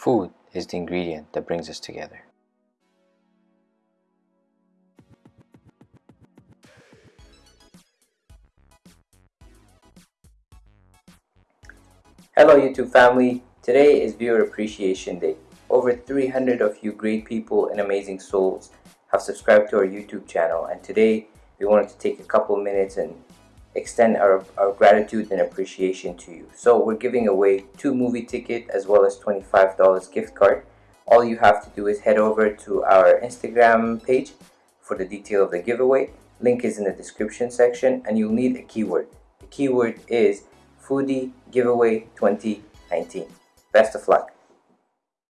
Food is the ingredient that brings us together. Hello YouTube family, today is Viewer Appreciation Day. Over 300 of you great people and amazing souls have subscribed to our YouTube channel and today we wanted to take a couple minutes and extend our, our gratitude and appreciation to you. So we're giving away two movie ticket as well as $25 gift card. All you have to do is head over to our Instagram page for the detail of the giveaway. Link is in the description section and you'll need a keyword. The keyword is Foodie Giveaway 2019. Best of luck.